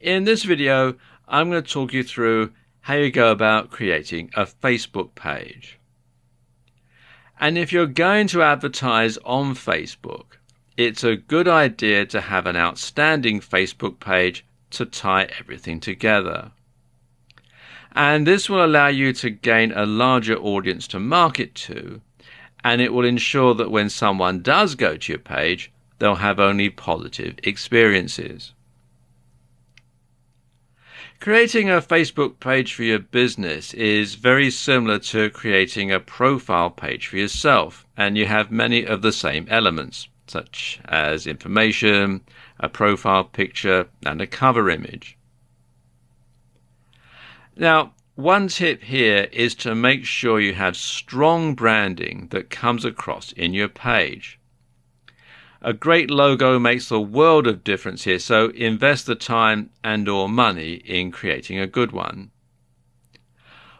In this video, I'm going to talk you through how you go about creating a Facebook page. And if you're going to advertise on Facebook, it's a good idea to have an outstanding Facebook page to tie everything together. And this will allow you to gain a larger audience to market to, and it will ensure that when someone does go to your page, they'll have only positive experiences. Creating a Facebook page for your business is very similar to creating a profile page for yourself, and you have many of the same elements, such as information, a profile picture, and a cover image. Now, one tip here is to make sure you have strong branding that comes across in your page. A great logo makes a world of difference here, so invest the time and or money in creating a good one.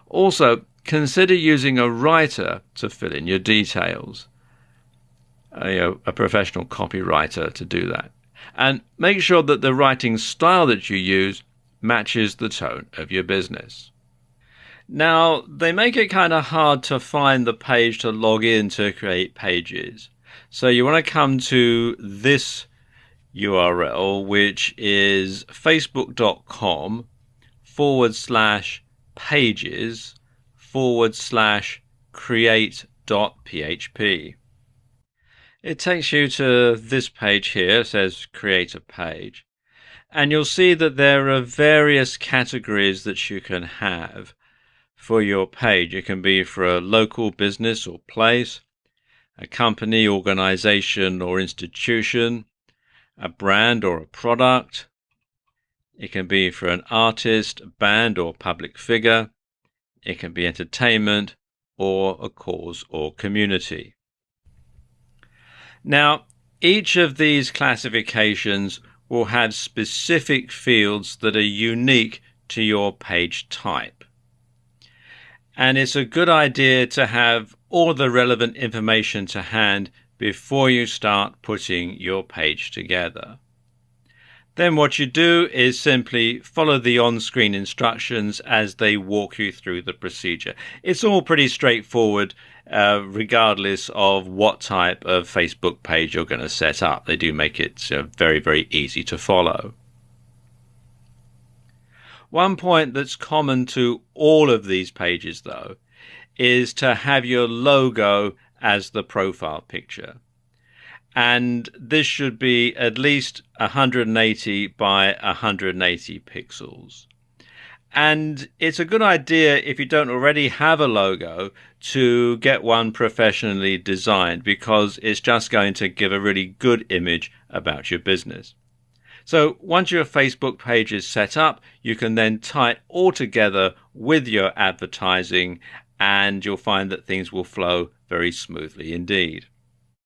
Also, consider using a writer to fill in your details. Uh, a, a professional copywriter to do that. And make sure that the writing style that you use matches the tone of your business. Now, they make it kind of hard to find the page to log in to create pages. So you want to come to this URL, which is facebook.com forward slash pages forward slash create.php. It takes you to this page here, it says create a page. And you'll see that there are various categories that you can have for your page. It can be for a local business or place, a company, organization, or institution, a brand or a product. It can be for an artist, band, or public figure. It can be entertainment or a cause or community. Now, each of these classifications will have specific fields that are unique to your page type. And it's a good idea to have all the relevant information to hand before you start putting your page together. Then what you do is simply follow the on-screen instructions as they walk you through the procedure. It's all pretty straightforward uh, regardless of what type of Facebook page you're going to set up. They do make it uh, very, very easy to follow. One point that's common to all of these pages, though, is to have your logo as the profile picture. And this should be at least 180 by 180 pixels. And it's a good idea if you don't already have a logo to get one professionally designed because it's just going to give a really good image about your business. So once your Facebook page is set up, you can then tie it all together with your advertising and you'll find that things will flow very smoothly indeed.